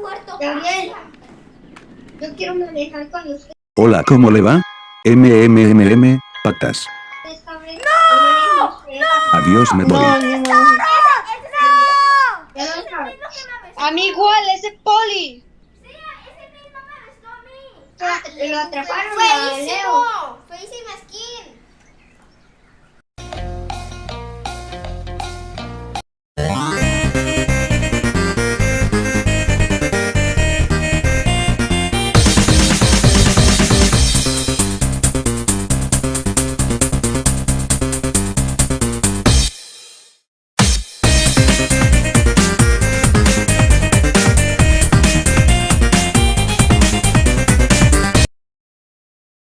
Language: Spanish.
muerto. Gabriel, yo quiero manejar con usted. Hola, ¿cómo le va? MMMM, patas. ¡No! ¡No! Adiós, me voy. A mí igual, ese poli. Sí, ese mismo me arrestó a mí. Ah, lo atraparon a Leo. Feísimo. Feísimo